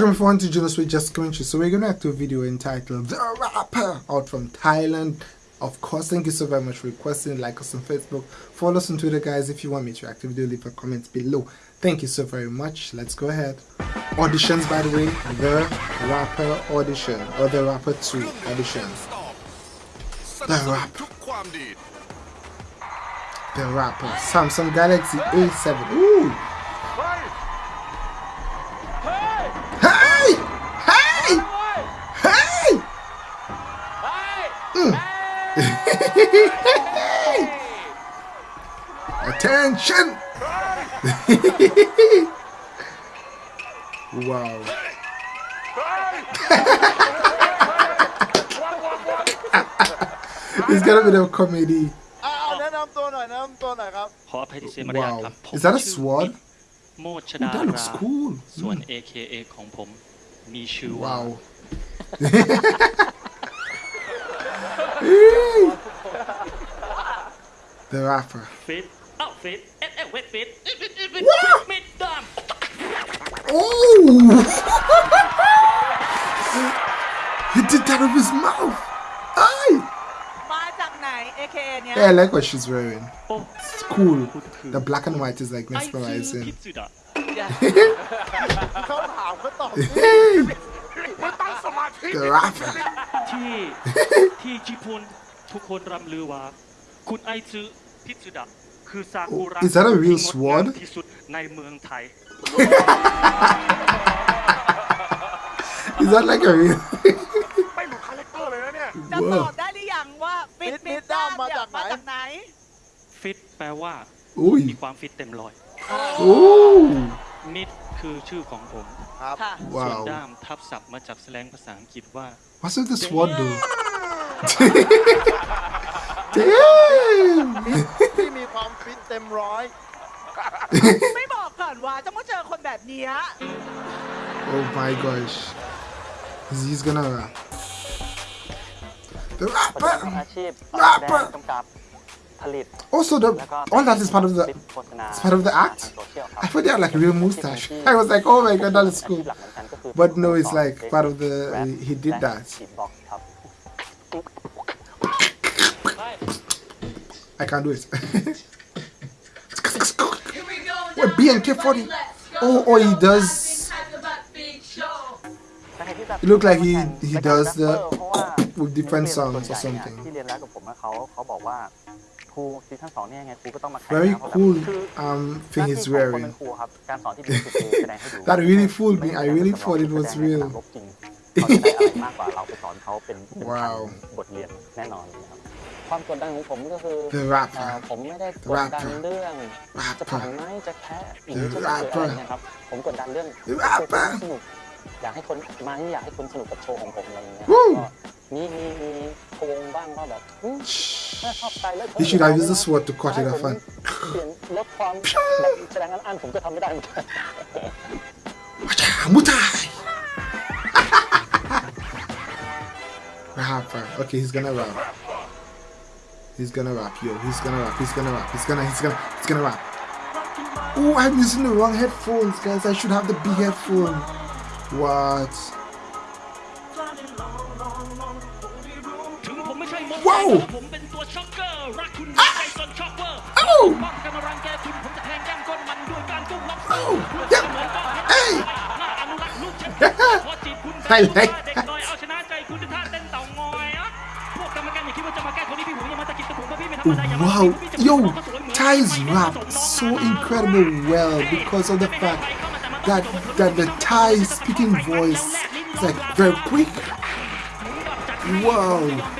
Welcome everyone to Junos with Just Commentary. So we're gonna do a video entitled The Rapper out from Thailand. Of course, thank you so very much for requesting. Like us on Facebook, follow us on Twitter, guys. If you want me to to video, leave a comment below. Thank you so very much. Let's go ahead. Auditions, by the way, The Rapper audition or The Rapper 2 audition. The Rapper. The Rapper. Samsung Galaxy A7. Ooh. attention! wow. it's gonna be the comedy. Wow. Is that a sword? Ooh, that looks cool. Mm. Wow. the rapper ฟิตเอ้าฟิตเอ๊ะเอ๊ะเวทฟิตเอ๊ะฟิตเอ๊ะฟิต What? มิดดาม Oh! he did that with his mouth. Aye. มาจากไหน AKA เนี้ย Yeah, I like what she's wearing. โอ้ It's cool. คุณคือ The black and white is like ไอซื้อพิ mesmerizing. สุดะ เขาถามก็ตอบ Hey! ไม่ตั้งสมาธิ The rapper. ที่ที่ชิพนทุกคนรำลือว่า คุณไอซื้อพิสุดะ คือซากุระ Oh, is that a real ที่งดงาม sword? ที่สุดในเมืองไทย Is that like a real? ไม่หลุดคาแรคเตอร์เลยนะเนี่ย จะต Whoa. อบได้หรือยังว่าฟิตฟิตมิดด้าด้ามมาเนี่ยจากไหน มาจากไหน ฟิตแปลว่า Ooh. มีความฟิตเต็มร้อย Ooh. มิดคือชื่อของผม ครับ ค่ะ ส่วน Wow. ด้ามทับศัพท์มาจากแสลงภาษาอังกฤษว่า What's with the sword though? Damn! ที่มีความฟิตเต็มร้อย ไม่บอกก่อนว่าจะมาเจอคนแบบเนี้ย Oh my gosh. He's, he's gonna rap. The ประกอบ rapper! อาชีพ Rapper แสดงกำกับผลิต Also, the แล้วก็ all that is part of ค the ลิปโฆษณา it's part of the act? ทางโซเชียลครับ I thought they had like a real mustache. I was like, oh my god, that is อาชี cool. พหลักเหมือนกันก็คือ But no, it's like ประกอบ part of the แรป he did และ that. I can't do it. What BNK40? Oh, oh, he does. สาเหตุที่แบบ It look like he- แข่ง he เป็น does แรป the เปอร์เพราะว่า with different นักเรียน songs ส่ or วนใหญ่เนี่ย something. ที่เรียนแรปกับผมอะเขาเขาบอกว่าครูซีซั่นสองเนี่ยยังไงครูก็ต้องมาแข่ง Very นะเพราะแบบ cool คือ um หน้า thing ที่ he's ของคนเป็ wearing. นครูครับการสอนที่ดีที่สุดคือแสดงให้ดู That really fooled me. ไม่ I ใช่ really การสอน thought it ที่ was แสดงใน real. สนามรบจริงเขาจะได้อะไรมากกว่าเราไปสอนเขาเป็นเป็น ว้าว พันบทเรียนแน่นอนนะครับ ความกดดันของผมก็คือ The เอ่อ rapper. ผมไม่ได้กดดันเรื่องจะผ่าน Rapper. ไหมจะแพ้หรือจะชนะหรืออะไรเงี้ยครับผมกดดันเรื่อง Rapper สนุกอยากให้คนมาที่อยากให้คนสนุกกับโชว์ของผมอะไรเงี้ย Woo ก็มีมีมีโชว์บ้างก็แบบอืมถ้าชอบสไตล์เลิศ He should have used the sword to cut it ให้ off. ผม And เปลี่ยนลดความแบบแสดงอันๆผมก็ทำไม่ได้เหมือนกัน Mutai! Rapper. Okay, he's gonna rap. He's gonna rap, yo. He's gonna rap. He's gonna rap. He's gonna. He's gonna. He's gonna rap. Oh, I'm using the wrong headphones, guys. I should have the big headphone. What? Whoa! Ah! Oh! Oh! Hey! I like. Wow, yo, Thais rap so incredible well because of the fact that that the Thai speaking voice is like very quick. Wow.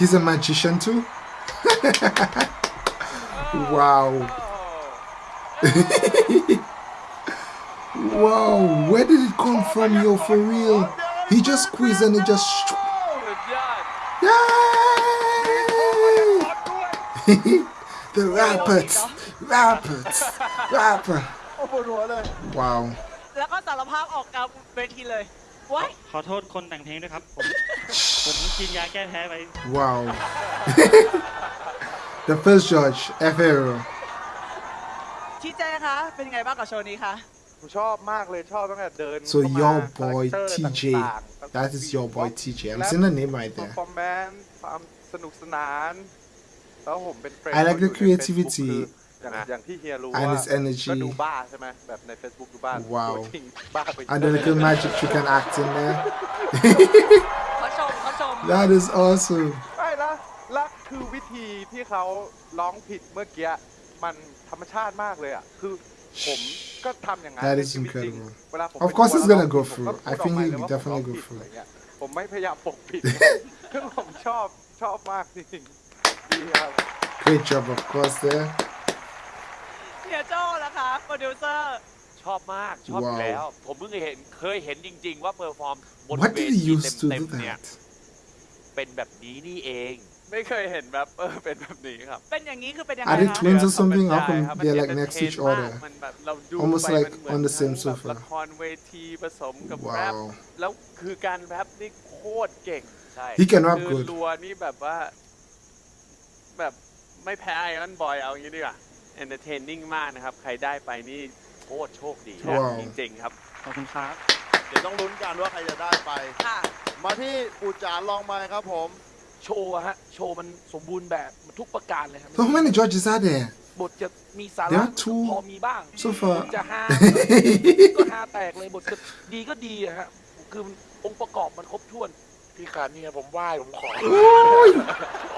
He's a magician too? wow. wow, where did it come from, yo, for real? He just squeezed and it just. สุดยอด Yay! the rappers, rappers, rapper. โอ้ปวดหัวเลย Wow. แล้วก็สารภาพออกกลางเวทีเลยว้าย ขอโทษคนแต่งเพลงด้วยครับ ผม ผม กินยาแก้แพ้ไป Wow. the first judge, F Hero. ชี้แจงคะ เป็นยังไงบ้างกับโชว์นี้คะ ผมชอบมากเลยชอบตั้งแต่เดิน So เข้ามา your boy คาแรคเตอร์ TJ. ต่างๆ That is your boy TJ. I'm seeing the name right เพอ there. ร์ฟอร์แมนซ์ความสนุกสนาน แล้วผมเป็นเฟรน I like the เขาอยู่ใน creativity Facebook คืออย่างอย่างที่เฮียรู้ and ว่า his energy ก็ดูบ้าใช่ไหมแบบใน Facebook ดูบ้า ว้าว ตัวจริงบ้าไป And the little magic trick and act in there. That is awesome. ใช่ละและคือวิธีที่เขาร้องผิดเมื่อกี้มันธรรมชาติมากเลยอ่ะ คือผมก็ทำอย่างนั้น That ใน is ชีวิตจริง incredible. เวลาผม Of course ไป he's ดู gonna แล้ว go ผม through. ก็ I พูด think ออก he'll ไปเลยว่า definitely ผม go ร้องผิด through. อะไรเงี้ยผมไม่พยายามปกปิด คือผมชอบชอบมากจริงๆดีครับ Great job, of course, there. เฮียโจ้ละคะโปรดิวเซอร์ ชอบมาก ชอบอยู่ ว้าว แล้ว ผมเพิ่งเคยเห็นเคยเห็นจริง ๆ ว่าเพอร์ฟอร์มบน What เว did ที he use to เต็ do มๆเนี่ย that? เป็นแบบนี้นี่เอง ไม่เคยเห็นแบบเออเป็นแบบนี้ครับ เป็นอย่างนี้คือเป็นยังไง Are they คะ twins or something? ธร How รมดา come ครับ they're มัน like next to each entertain other? มากมันแบบเราดู Almost ไป like มันเหมือน on the same ทั้งแบบ sofa ละครเวทีผสมกับแรป Wow. แล้วคือการแรปนี่โคตรเก่ง ใช่ He can rap คือ good. รัวนี่แบบว่า แบบไม่แพ้ไอรอนบอยเอาอย่างนี้ดีกว่าเอนเตอร์เทนนิ่งมากนะครับ ใครได้ไปนี่โคตรโชคดีว้าวจริงๆครับ ขอบคุณครับ เดี๋ยวต้องลุ้นกันว่าใครจะได้ไป ค่ะ มาที่ปูจานลองมาครับผม โชว์อะฮะ โชว์มันสมบูรณ์แบบทุกประการเลยครับ So how many judges are there? บทจะมีสา There ระ are two พอมีบ้าง so far. จะฮา ก็ฮาแตกเลยบทจะดีก็ดีอะฮะ คือองค์ประกอบมันครบถ้วน พี่ขานี่ผมไหว้ผมขอ Oi!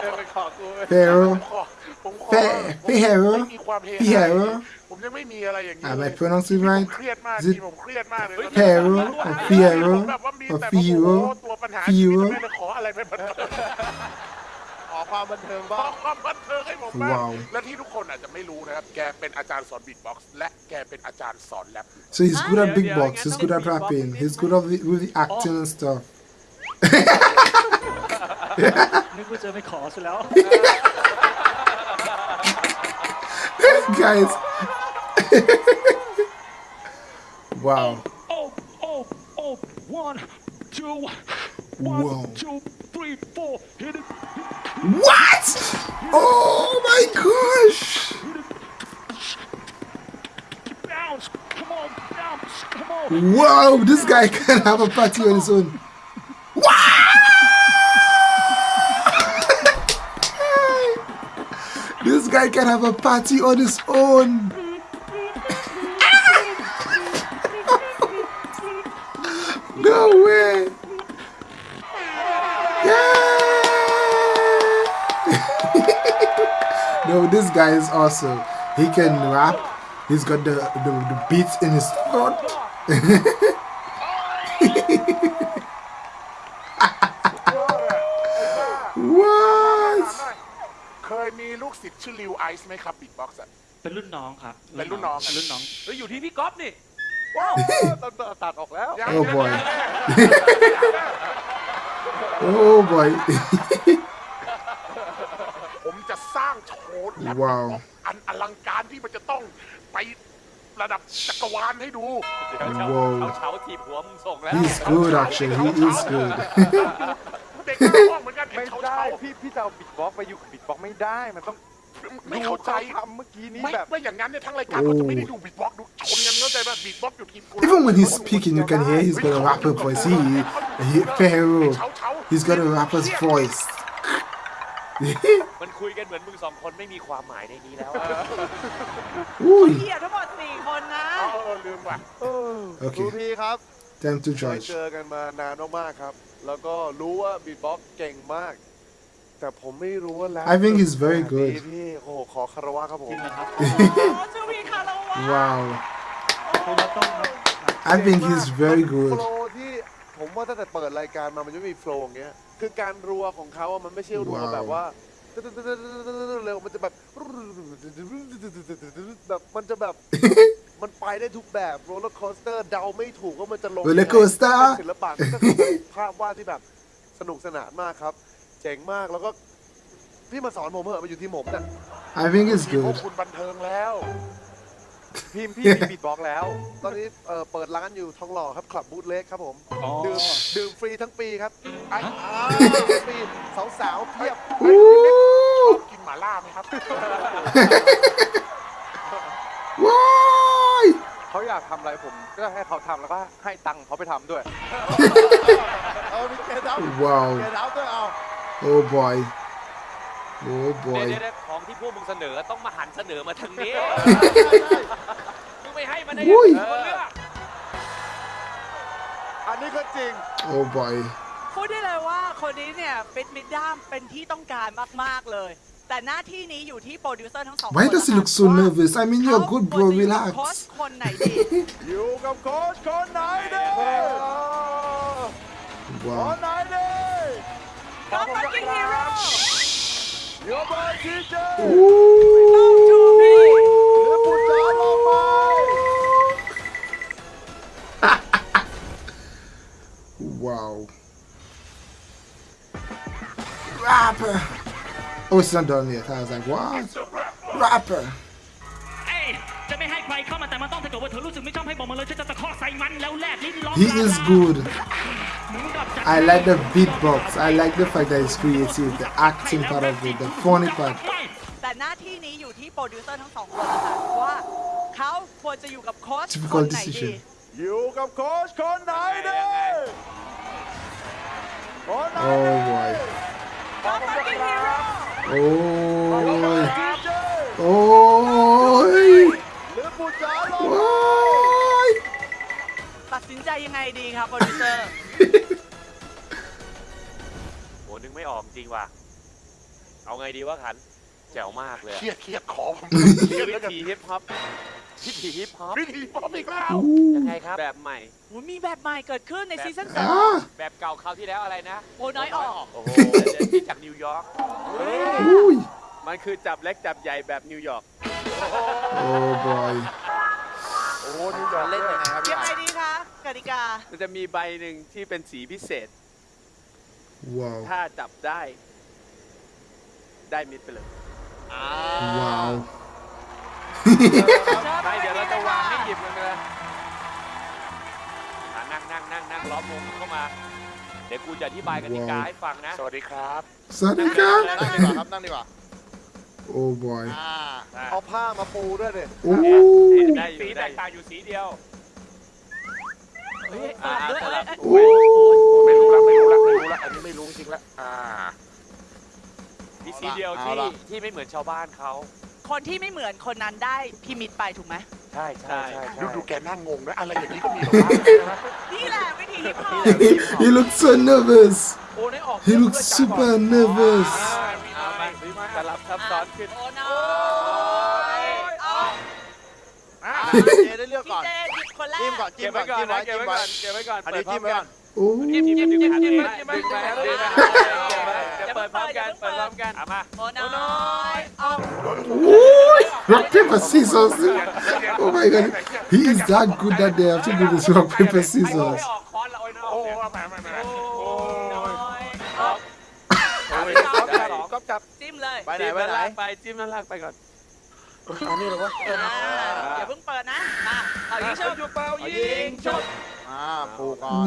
เออไปขอกู Pharaoh. ผมขอผมขอ Fair, ผม Pharaoh. ไม่มีความเฮ Pharaoh. ผมยังไม่มีอะไรอย่างนี้ Am เล I ย pronouncing ผม right? เครียดมาก Is it ที่ผมเครียดมากเลย Pharaoh or Pharaoh แบบว่ามี or แต่ว่าโอ้โห Pharaoh? ตัวปัญหาชีวิต Pharaoh? ไม่ได้ขออะไรไปบันเทิงขอความบันเทิงขบ้าองความบันเทิงให้ผมบ้าง Wow. และที่ทุกคนอาจจะไม่รู้นะครับ แกเป็นอาจารย์สอนบีทบ็อกซ์และแกเป็นอาจารย์สอนแรป So he's good at Ah, big yeah, box. yeah, He's yeah. good at Big box rapping. is He's it? good at the- with the acting and stuff. นึกว่าจะไม่ขอซะแล้ว Guys. wow. Oh, oh, oh, one, two, Whoa. one, two, three, four, hit it, What? Oh my gosh. bounce, come on, bounce, come on. Wow, this guy can have a party on his own. Guy can have a party on his own. no way. Yeah. no, this guy is awesome. He can rap. He's got the, the, the beats in his throat. มีลูกศิษย์ชื่อลิวไอซ์ไหมครับบีทบ็อกซ์ เป็นรุ่นน้องครับเป็นรุ่นน้องเป็นรุ่นน้องแล้วอยู่ที่พี่ก๊อฟนี่ ว้าวตัดตัดออกแล้ว Oh boy. oh boy. ผมจะสร้างโชว์แรปว้าวอันอลังการที่มันจะต้องไประดับจักรวาลให้ดูเดี๋ยวเช้า Whoa. เช้าเช้าทีบหัวมึงส่งแล้ว He's good actually. He is good. เด็กหน้าห้องเหมือนกันไม่เเขาได้เช้าพี่พี่จะเอาบิดบ็อกซ์ไปอยู่กับบิดบ็อกซ์ไม่ได้ มันต้อง ไม่เข้าใจ ดูขทำเมื่อกี้นี้ ไม่ แบบ ไม่อย่างนั้นเนี่ยทั้งรายการเขาจะไม่ได้ดูบีทบ็อกซ์ดูชนกันเข้าใจป่ะบีทบ็อกซ์อยู่ทีมกู Even when he's speaking, you can hear he's got a rapper voice. He, he Pharaoh. เช้าเช้า He's got a rapper's voice. มันคุยกันเหมือนมึงสองคนไม่มีความหมายในนี้แล้ว Ooh. เหี้ยทั้งหมดสี่คนนะ เอาเออลืมว่ะ Okay. พี่ครับ Time to เคย judge. เจอกันมานานมากๆครับ แล้วก็รู้ว่าบีทบ็อกซ์เก่งมาก แต่ผมไม่รู้ว่าแล้ว I think he's very ขนาด good นี้พี่โอ้โหขอคารวะครับผมจริงนะครับโอ้ชูวีคาราวะ Wow. คุณมาต้องครับ I think he's very โฟ good. ลว์ที่ผมว่าตั้งแต่เปิดรายการมามันจะไม่มีโฟลว์อย่างเงี้ย คือการรัวของเขาอะมันไม่ใช่รัวว้าว แบบว่าเร็วมันจะแบบแบบมันจะแบบ มันไปได้ทุกแบบโรลเลอร์คอสเตอร์เดาไม่ถูกว่ามันจะลง Roller coaster เป็นศิลปะก็คือภาพวาดที่แบบสนุกสนานมากครับ เจ๋งมากแล้วก็พี่มาสอนผมเหอะมาอยู่ที่ผมเนี่ย I think it's พวก good. คุณบันเทิงแล้วพิมพ์พี่มีบีทบ็อกซ์แล้ว ตอนนี้เอ่อเปิดร้านอยู่ทองหล่อครับคลับบูธเล็กครับผมอ๋อ ดื่มดื่มฟรีทั้งปีครับไอ้อ้าวฟรีสาวๆเพียบชอบกินหม่าล่าไหมครับ Why? เขาอยากทำอะไรผมก็ให้เขาทำแล้วก็ให้ตังค์เขาไปทำด้วย เอามีเกดเอาเก Wow. ดเอาด้วยเอา Oh boy. Oh เดี๋ยว boy. เดี๋ยวของที่พวกมึงเสนอต้องมาหันเสนอมาทางนี้มึงไม่ให้มันได้อุ้ยเออเลือกอันนี้ก็จริง Oh boy. พูดได้เลยว่าคนนี้เนี่ยฟิตมิดด้ามเป็นที่ต้องการมาก ๆ เลย แต่หน้าที่นี้อยู่ที่โปรดิวเซอร์ทั้งสองคน Why does he look so ว่า nervous? I mean, you're good, เขา bro. ควรจะอยู่กับโค้ช Relax. คนไหนดี อยู่กับโค้ชคนไหนดีคน Wow. ไหนดี My fucking hero! Shh. Wow. Rapper! Oh, it's not done yet. I was like, what? Rapper! แต่มันต้องถ้าเกิดว่าเธอรู้สึกไม่ชอบให้บอกมาเลยฉันจะตะคอกใส่มันแล้วแลบลิ้นร้อง He is good. หมุนกลับจาก I like the beatbox. I like the fact that he's creative, the acting part of it, the funny part. ไม่ แต่หน้าที่นี้อยู่ที่โปรดิวเซอร์ทั้งสองคนแล้วค่ะว่าเขาควรจะอยู่กับโค้ช Difficult คนไหนดี decision อยู่กับโค้ชคนไหนดีคนไหน Oh ดี boy. น้องฟักกิ้งฮีโร่ Oh. ยังไงดีครับโปรดิวเซอร์โหนึกไม่ออกจริงว่ะ เอาไงดีวะขัน แจ๋วมากเลยเครียดเครียดคอผมเครียดวิแล้วกันธีฮิปฮอปวิธีฮิปฮอปวิธีพร้อมอีกแล้วยังไงครับ แบบใหม่ โอ้มีแบบใหม่เกิดขึ้นในซีซั่นสอง Ah. แบบเก่าคราวที่แล้วอะไรนะ โอ้น้อยออก โอ้โหเดี๋ยวที่จากนิวยอร์ก Ooh. มันคือจับเล็กจับใหญ่แบบนิวยอร์ก Oh boy. โอ้ โหนิวยอร์กเล่นยังไงครับยังไงดีคะกติกา มันจะมีใบหนึ่งที่เป็นสีพิเศษ Wow. ถ้าจับได้ ได้มิดไปเลย Wow. ไม่เดี๋ยวเราจะวางให้หยิบกันเลยอะนั่งนั่งนั่งนั่งล้อมวงเข้ามา เดี๋ยวกูจะอธิบายกติกาว้าวให้ฟังนะ สวัสดีครับ Sadika. นั่งดีกว่าครับ นั่งดีกว่า Oh boy. อ่าเอาผ้ามาปูด้วยดิ Ooh. ได้อยู่ได้ตางอยู่สีเดียวเฮ้ยอ่าเอ้ยสลับเอ้ย Ooh. ไม่รู้แล้วไม่รู้แล้วไม่รู้แล้วอันนี้ไม่รู้จริงๆแล้วอ่า มีสีเดียวเอาที่ล่ะ ที่ไม่เหมือนชาวบ้านเขาคนที่ไม่เหมือนคนนั้นได้พิมิตไปถูกไหมใช่ใช่ใช่ดูดูแกนั่งงงนะอะไรอย่างนี้ก็มีเหรอวะนี่แหละวิธีฮิปฮอป he looks so nervous. โอ้ได้ออก He looks super nervous. เอามาสลับ ซับซ้อนขึ้น โอ้น้อยเอา เจได้เลือก พี่ ก่อน เจหยิบคนแร จิ้ม ก ก่อนจิ้ เก็ ม บ ก่อ ไว้ น ก่อน จิ้ม นะ ไว้ เก็บ จิ้ม ไว้ ไว้ ก่อนเก็บไว้ก่อน อัน เปิ นี้ ดพร้อ จิ้ ม มไว้ กั ก่อน น จิ้มจิ้มจิ้มจิ้ม จิ้ม จิ้ม จิ้มจิ้ม ดึงมา จิ้ม ดึงมา จิ้ม เดี๋ยวเปิดพร้อมกันเปิดพร้อมกันเอามา โอ้น้อยเอา Ooh. Rock, paper, scissors. Oh my god. He is that good that they have to do this rock, paper, ไม่ scissors. ออกคอนละโอ้ยน้อง โอ้ เนี่ย แหมแหมแหม เลยไปไหนจิ้มไปด้านไหนล่างไปจิ้มด้านล่างไปก่อนอันนี้เหรอวะอ่าอย่าเพิ่งเปิดนะมาเอายิงชุบจุบเป่ายิงชุบอ่าปูก่อน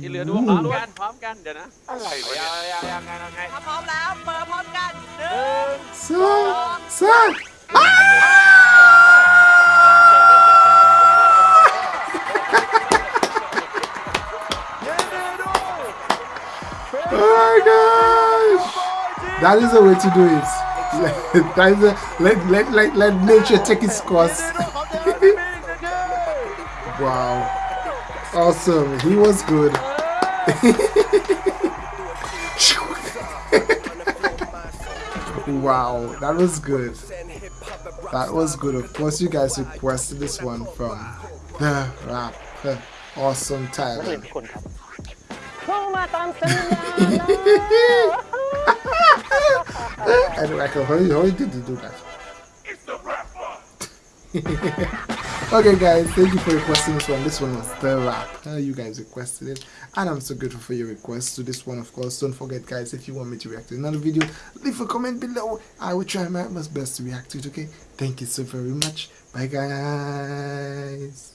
ที่เหลือดูพร้อมกันพร้อมกันเดี๋ยวนะอะไรเอาวะยัเนี่ยงยังยังไงยังไงถ้าพร้อมแล้วเปิดพร้อมกันหนึ่ง Sir, sir. Oh my gosh! That is the way to do it. let, let, let, let, let nature take its course. wow. Awesome. He was good. wow. That was good. That was good. Of course, you guys requested this one from the rap. Awesome นั I don't know how, how did you do that? It's the okay, guys, thank you for requesting this one. This one was the rap. Uh, you guys requested it, and I'm so grateful for your request to this one. Of course, don't forget, guys, if you want me to react to another video, leave a comment below. I will try my best to react to it. Okay, thank you so very much. Bye, guys.